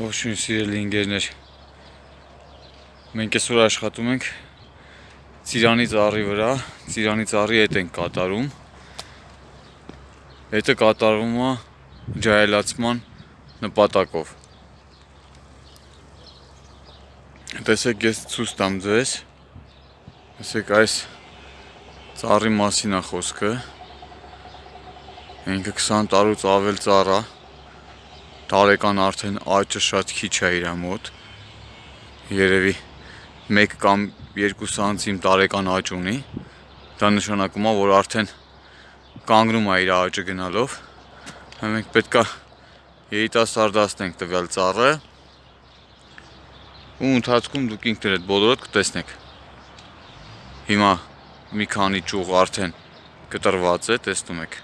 Ողջույն սիրելի ընկերներ։ Մենք այսօր աշխատում ենք Ծիրանի ծառի վրա, Ծիրանի ծառի հետ ենք կատարում։ Հետը կատարվում է ջահելացման նպատակով։ Տեսեք, ես ցույց տամ ձեզ։ Տեսեք, այս ծառի մասին է խոսքը։ Ինքը 20 տարուց ավել ծառ է տարեկան արդեն աճը շատ քիչ է իր մոտ երևի 1 կամ 2 սանտիմ տարեկան աճ ունի դա նշանակում է որ արդեն կանգնում է իր աճը գնալով մենք պետքա երիտասարդացնենք տվյալ ծառը ու ընթացքում դուք ինքներդ բոլորդ կտեսնեք հիմա մի քանի ճյուղ արդեն կտրված է տեսնում եք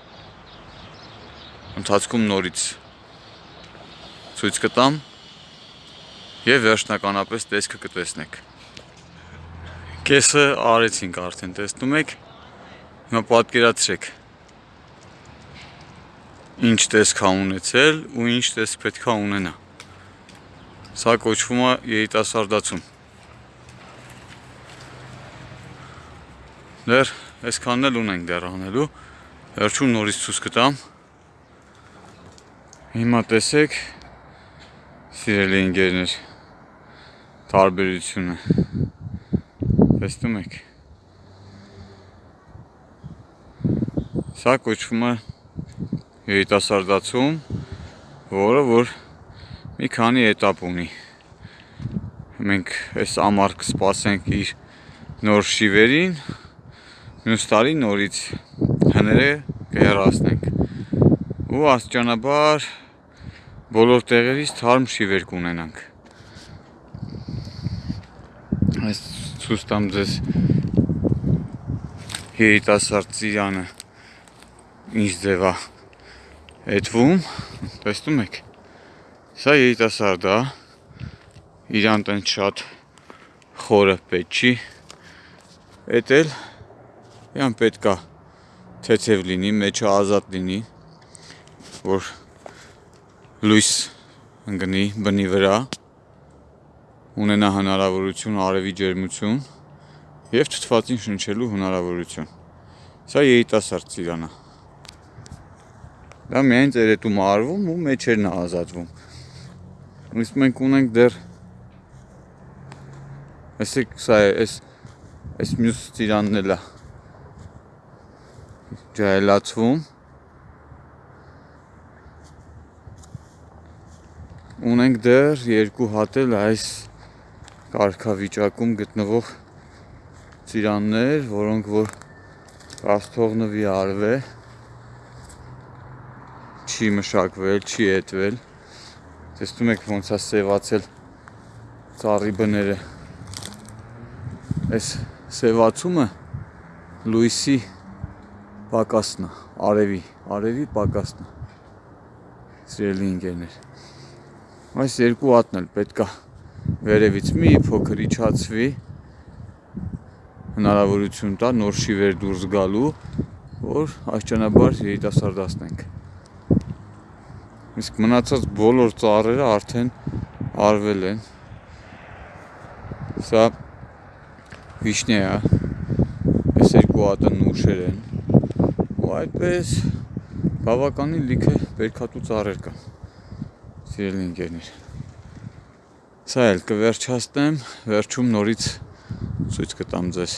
ընթացքում նորից ցույց կտամ եւ վերջնականապես տեսքը կտեսնեք։ Կեսը արեցինք արդեն, տեսնում եք։ Հիմա պատկերացրեք։ Ինչ տեսք է ունեցել ու ինչ տեսք պետք է ունենա։ Սա կոչվում է երիտասարդացում։ Դեռ այսքանն էլ ունենք դեռ անելու։ Վերջում նորից ցույց կտամ։ Հիմա տեսեք սիրելի ընկերներ, տարբերությունը, տեսնում եք, սա կոչվում է երիտասարդացում, որը որ մի քանի էտապ ունի, մենք այս ամարկը սպասենք իր նոր շիվերին, մյուս տարի նորից հները կհերասնենք, ու աստճանաբար բոլոր տեղերից թարմ շիվեր կունենանք։ Այս ցույց տամ ձեզ երիտասարդ ծիրանը ինչ ձև է հետվում, տեսնում եք։ Սա երիտասարդ է, իրան տեն շատ խորը պետք չի։ Էդ էլ իրան պետքա թեթև լինի, մեջը ազատ լինի, որ լույս ընկնի բնի վրա, ունենա հնարավորություն արևի ջերմություն եւ թթվածին շնչելու հնարավորություն։ Սա երիտասարդ ծիրանա։ Դա միայն ծերետում արվում ու մեջերն ազատվում։ Իսկ մենք ունենք դեռ Այսեք սա է, այս այս մյուս ծիրանն էլա ջահելացվում ունենք դեռ երկու հատ էլ այս կարգավիճակում գտնվող ծիրաններ, որոնք որ կաստողնվի արվ է, չի մշակվել, չի էտվել։ Տեսնում եք ոնց է սևացել ծառի բները։ Այս սևացումը լույսի պակասն է, արևի, արևի պակասն է։ Սիրելի ընկերներ Այս երկու հատն էլ պետքա վերևից մի փոքր իջացվի հնարավորություն տա նոր շիվեր դուրս գալու, որ աստիճանաբար երիտասարդացնենք։ Իսկ մնացած բոլոր ծառերը արդեն արվել են։ Սա վիշնե է։ Այս երկու հատը նուշեր են։ Ու այդպես բավականին լիքը բերքատու ծառեր կան սիրելի ընկերներ։ Սա էլ կվերջացնեմ, վերջում նորից ցույց կտամ ձեզ։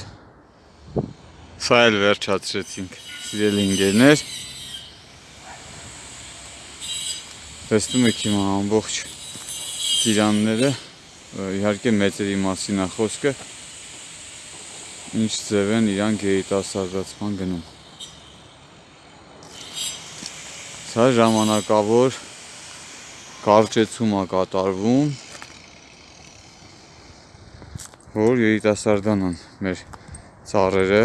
Սա էլ վերջացրեցինք, սիրելի ընկերներ։ Տեսնում եք հիմա ամբողջ ծիրանները, իհարկե մեծերի մասին է խոսքը, ինչ ձև են իրանք երիտասարդացման գնում։ Սա ժամանակավոր կարճեցում է կատարվում, որ երիտասարդանան մեր ծառերը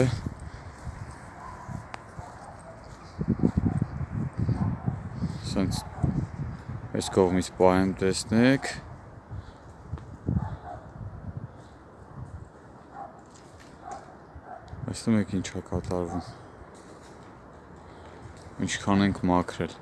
սենց այս կողմից պահեմ տեսնեք Տեսնում եք ինչա կատարվում ինչքան ենք մաքրել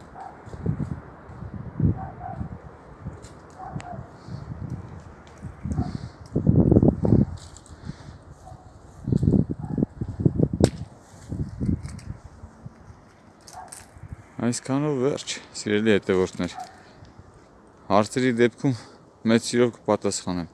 Այսքանով վերջ, սիրելի հետևորդներ։ Հարցերի դեպքում մեծ սիրով կպատասխանեմ։